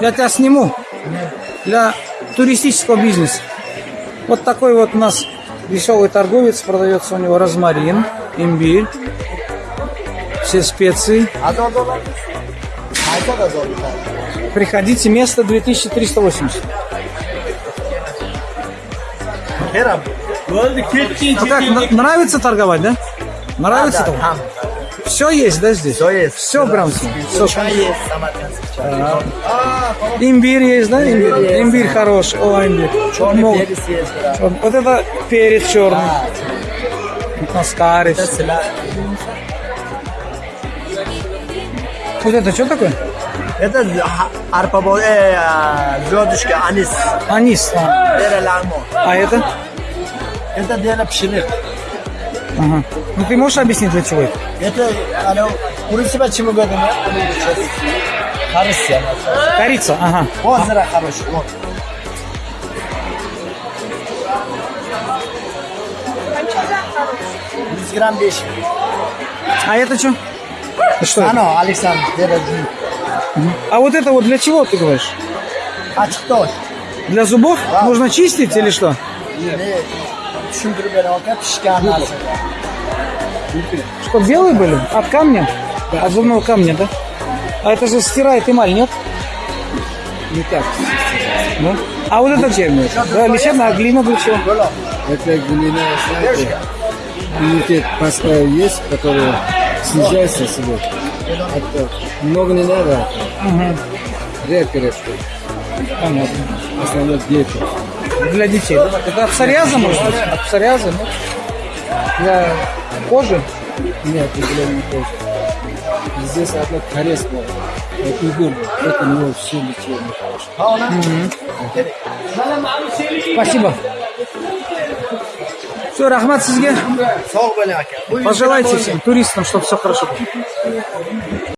Я тебя сниму для туристического бизнеса. Вот такой вот у нас веселый торговец. Продается у него розмарин, имбирь, все специи. Приходите, место 2380. Ну как, нравится торговать, да? Нравится торговать? Все есть, да, здесь? Все есть. Все прям все. Чай есть, самаркандский чай. Имбирь есть, да? Имбирь, имбирь хороший. О, имбирь. Черный Много. перец есть, да. Вот это перец черный. Это села. Вот это что такое? Это ха- арпа бо- э, а, звездочка, анис. Анис. А. А это? Это дера пшеник. Ага. Ну ты можешь объяснить, для чего это? Это, оно, курица почему говорим, я? Хорошая. Корица, ага. Вот, зара хороший, вот. Gram 5. А это что? Что? Ano, Alexander, dera А вот это вот для чего ты говоришь? Açık da Для зубов? Нужно чистить или что? Ne beni bakar pişkan nasıl? Что, белые были? От камня? От зубного камня, да? А это же стирает эмаль, нет? Не так. Да? А вот это Лечебное. Да, лечебная, а глина для чего? Это глина, знаете, иммунитет поставил есть, который снижается себе. Это много не надо. Редко, редко. Понятно. Основной дети. Для детей, да? Это от псориаза, может быть? От псориаза, нет? Для кожи? Нет, не тоже. Здесь одна корейская. Это удобно. Это у него все. Ha ona. Спасибо. Все, Рахмат gram Пожелайте всем туристам, чтобы все хорошо было.